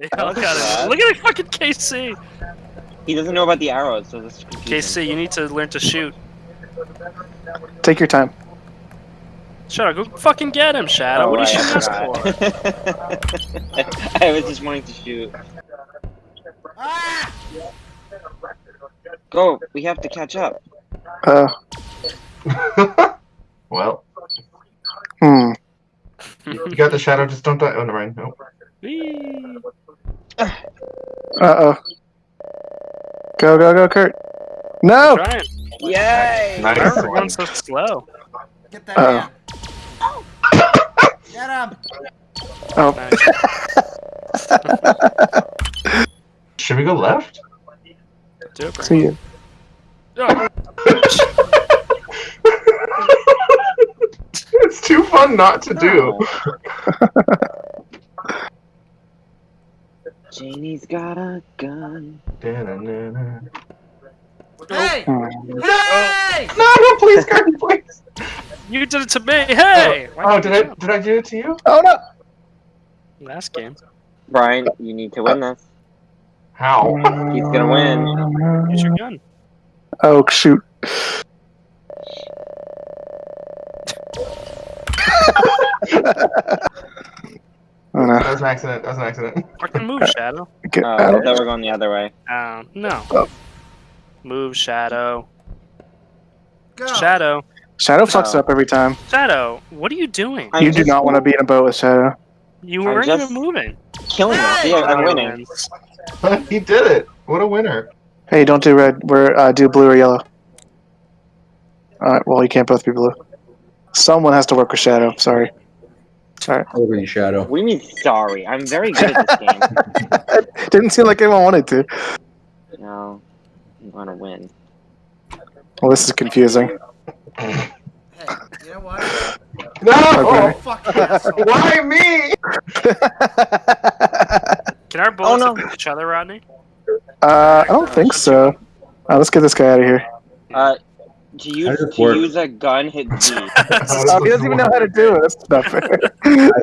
They all got it. Look at the fucking KC. He doesn't know about the arrows, so this is confusing. KC, you need to learn to shoot. Take your time. Shadow, go fucking get him, Shadow. Oh, what are you shooting I us for? I was just wanting to shoot. Ah! Go, we have to catch up. Uh, well, hmm. you got the shadow. Just don't die. Oh, never mind. No. Whee! Uh oh. Go, go, go, Kurt. No! Trying. Yay! Why Nice are going so slow? Get that Uh-oh. man. Get him! Oh. Nice. Should we go left? Do it, See you. Oh, it's too fun not to do. Janie's got a gun. Da-na-na-na. Hey! Hmm. Hey! No, no, please, Kurt, please. You did it to me. Hey. Why Oh, did did I did I do it to you? Oh no! Last game. Brian, you need to win this. How? He's gonna win. Use your gun. Oh shoot. no. That was an accident. That was an accident. Fucking move, Shadow. Get Oh, I out. thought we were going the other way. Oh, no. Oh. Move, Shadow. Go! Shadow. Shadow fucks Oh. up every time. Shadow, what are you doing? I'm you do not want to be in a boat with Shadow. You weren't just- even moving. killing us. Hey! Yeah, I'm winning. he did it. What a winner. Hey, don't do red. We're uh, do blue or yellow. Alright, well you can't both be blue. Someone has to work with Shadow. Sorry. Sorry. Over in shadow. What do you mean sorry? I'm very good at this game. Didn't seem like anyone wanted to. No, I want to win. Well, this is confusing. Hey, you know what? No! Okay. Fuck you. Why me? Can our bullets no. each other, Rodney? uh, I don't think so. Uh, let's get this guy out of here. Uh, to use to work? use a gun, hit Z. Oh, he doesn't even know how to do it. That's not fair.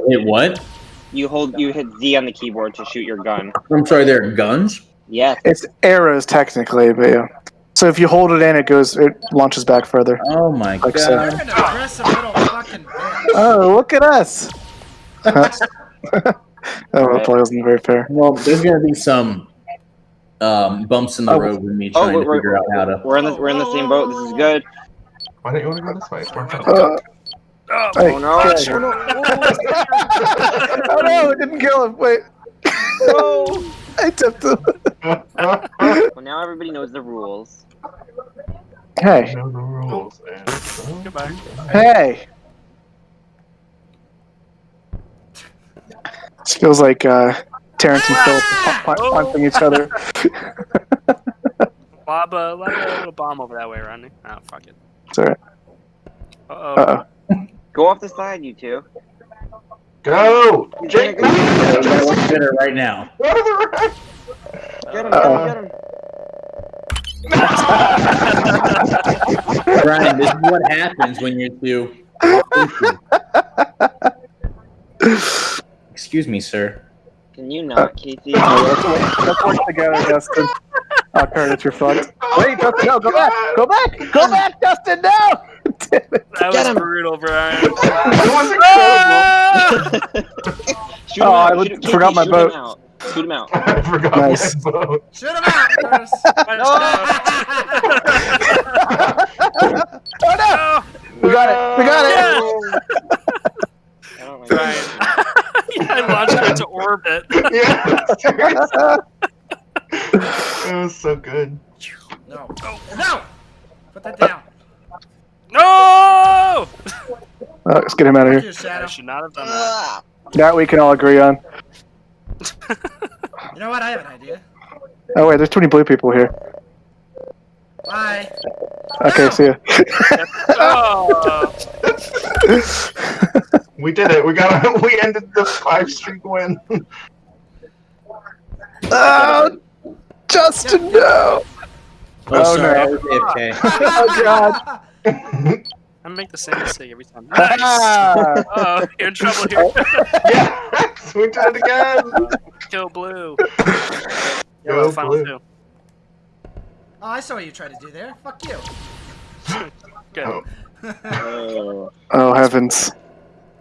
Hit what? You hold you hit Z on the keyboard to shoot your gun. I'm sorry, there are guns? Yes. It's arrows technically, but yeah. So if you hold it in, it goes, it launches back further. Oh my Like god. so. You're an aggressive little fucking bitch. Oh, look at us! oh, that probably wasn't very fair. Well, there's gonna be some um, bumps in the Oh. road with me Oh, trying to figure out how to. We're in the we're in the same boat. This is good. Why don't you want to go this way? It's more fun. Uh, Oh, hey, Oh no! okay. Oh, no. oh no, it didn't kill him. Wait. No. I tipped him. Well, now everybody knows the rules. Hey, know the rules. and so- goodbye. hey. This feels like uh, Terrance and Phil pu- pu- punching each other. Lob a, lob a little bomb over that way, Rodney. Oh, fuck it. It's alright. Uh-oh. Uh Go off the side, you two. Go! Jake, no! I want to hit it right now. Go to the right! Get him! Uh-oh. Get him! Brian, this is what happens when you're too. Excuse me, sir. Can you not, Casey? oh. Let's work together, Dustin. Oh, Kurt, it's your fucked. Wait, Dustin, no, go back! Go back! Go back, Dustin, no! Damn it. That Get was him. brutal, Brian. It was incredible! shoot him Oh, out. I shoot him- forgot my boat. Shoot him out. I forgot Nice. my boat. Shoot him out, Chris. Oh no! We got it! We got it! I don't like Brian. This. I launched her into orbit. Yeah, seriously. It was so good. No. Oh, no! Put that down. No! Oh, let's get him out of here. I should not have done that. That we can all agree on. You know what? I have an idea. Oh wait, there's too many blue people here. Bye. Okay, see ya. Oh, We did it. We got. We ended the five streak win. oh, Justin, no! Oh, Oh, sorry, no. I was AFK. Oh god! I make the same mistake every time. Ah. Oh, you're in trouble here. yeah. we did it again. Kill blue. Go Yellow, final blue. two. Oh, I saw what you tried to do there. Fuck you. Good. Oh. Oh. Oh heavens!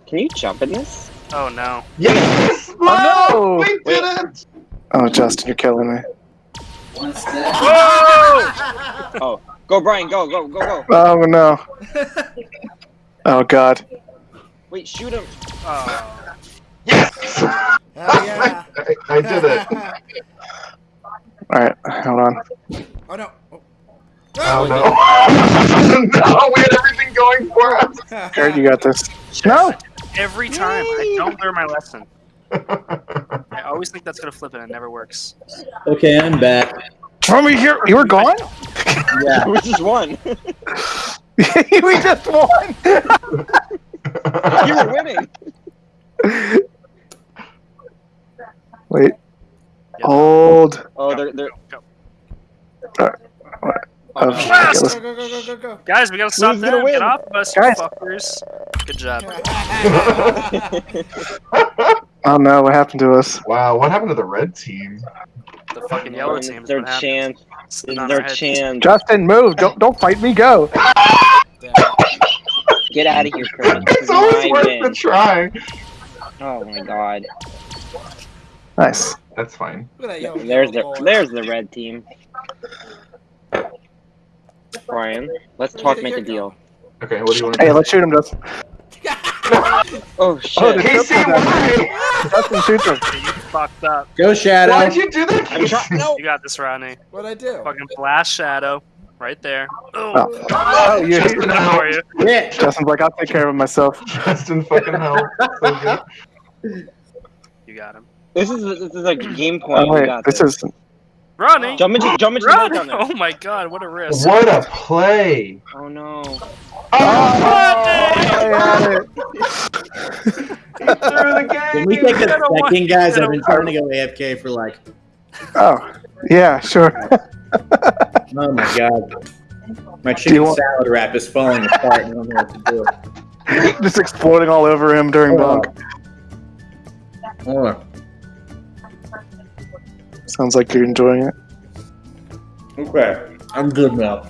Can you jump in this? Oh no. Yes! Oh, no! We did it! Oh, Justin, you're killing me. Whoa! oh. Go, Brian. Go, go, go, go. Oh no! Oh god! Wait, shoot him. Oh. Yes! Hell yeah. I, I did it. All right, hold on. Oh no. Oh. Oh no. no, we had everything going for us. Garrett, you got this. No! Every time I don't learn my lesson. I always think that's gonna flip it and it never works. Okay, I'm back. From here, you were gone. Yeah. We just won. we just won. you were winning. Wait, Yeah. hold. Oh, they're they're. Go. Uh, Oh, Oh, no. okay, Fast! let's- Go, go, go, go, go, go. Guys, we gotta stop Who's gonna them. win? Get off of us, you Guys. fuckers. Good job. Oh no, what happened to us? wow, what happened to the red team? The fucking yellow team. is their what chance. It's This is on their our heads. chance. Justin, move! Don't don't fight me. Go. Get out of here, Kurt. This It's always worth win. the try. Oh my god. Nice. That's fine. Look at that yellow There's the ball. there's the red team. Brian, let's talk, make a deal. Okay, what do you want to Hey, do? let's shoot him, Justin. Oh Oh, shit! Oh, the- Casey, why? Justin, shoot him. You fucked up. Go Shadow. Why'd you do that, I'm Casey? trying. No. You got this, Rodney. What'd I do? Fucking blast shadow. Right there. Oh, Oh, oh you, Justin, good help. for you. Yeah. Justin's like, I'll take care of it myself. Justin fucking help. So. You got him. This is this is a game oh, point. Oh we wait, got this this. is. Ronnie! Jump into jump into the boat down there. Oh my god, what a risk. What a play! Oh no. Oh, he threw the game! Can we take a I second, guys? I I've been trying to go AFK for like, Oh, yeah, sure. oh my god. My chicken want- salad wrap is falling apart and I don't know what to do. Just exploding all over him during bunk. Oh, Sounds like you're enjoying it. okay. I'm good now.